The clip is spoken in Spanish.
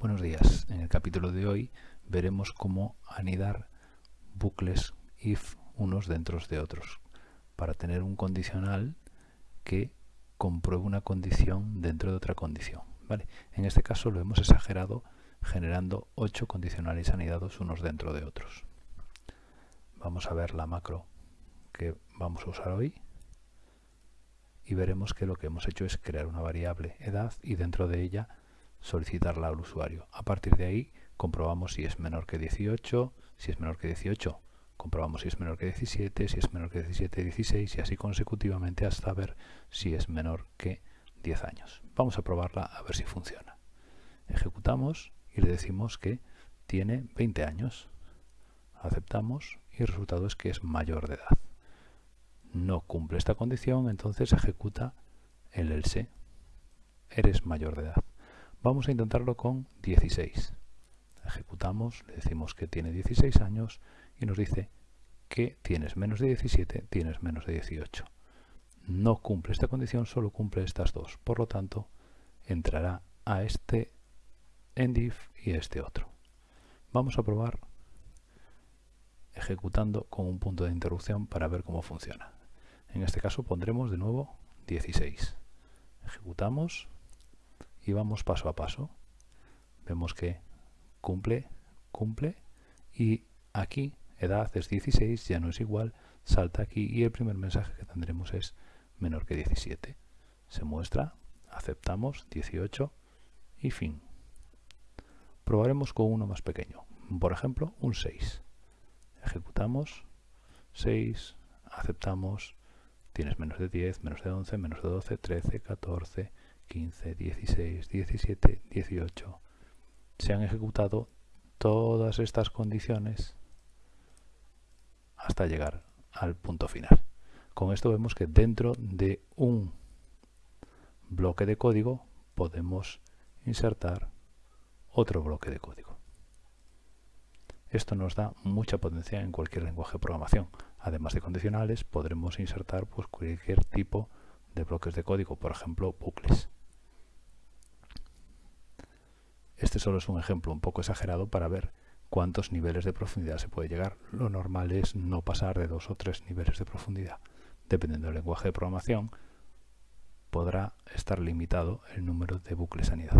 Buenos días. En el capítulo de hoy veremos cómo anidar bucles if unos dentro de otros para tener un condicional que compruebe una condición dentro de otra condición. ¿vale? En este caso lo hemos exagerado generando ocho condicionales anidados unos dentro de otros. Vamos a ver la macro que vamos a usar hoy y veremos que lo que hemos hecho es crear una variable edad y dentro de ella solicitarla al usuario. A partir de ahí comprobamos si es menor que 18, si es menor que 18 comprobamos si es menor que 17, si es menor que 17, 16 y así consecutivamente hasta ver si es menor que 10 años. Vamos a probarla a ver si funciona. Ejecutamos y le decimos que tiene 20 años. Aceptamos y el resultado es que es mayor de edad. No cumple esta condición, entonces ejecuta el else. Eres mayor de edad. Vamos a intentarlo con 16. Ejecutamos, le decimos que tiene 16 años y nos dice que tienes menos de 17, tienes menos de 18. No cumple esta condición, solo cumple estas dos. Por lo tanto, entrará a este endif y a este otro. Vamos a probar ejecutando con un punto de interrupción para ver cómo funciona. En este caso pondremos de nuevo 16. Ejecutamos y vamos paso a paso. Vemos que cumple, cumple y aquí edad es 16, ya no es igual, salta aquí y el primer mensaje que tendremos es menor que 17. Se muestra, aceptamos 18 y fin. Probaremos con uno más pequeño, por ejemplo un 6. Ejecutamos 6, aceptamos, tienes menos de 10, menos de 11, menos de 12, 13, 14, 15, 16, 17, 18. Se han ejecutado todas estas condiciones hasta llegar al punto final. Con esto vemos que dentro de un bloque de código podemos insertar otro bloque de código. Esto nos da mucha potencia en cualquier lenguaje de programación. Además de condicionales, podremos insertar pues, cualquier tipo de bloques de código, por ejemplo, bucles. Este solo es un ejemplo un poco exagerado para ver cuántos niveles de profundidad se puede llegar. Lo normal es no pasar de dos o tres niveles de profundidad. Dependiendo del lenguaje de programación, podrá estar limitado el número de bucles anidados.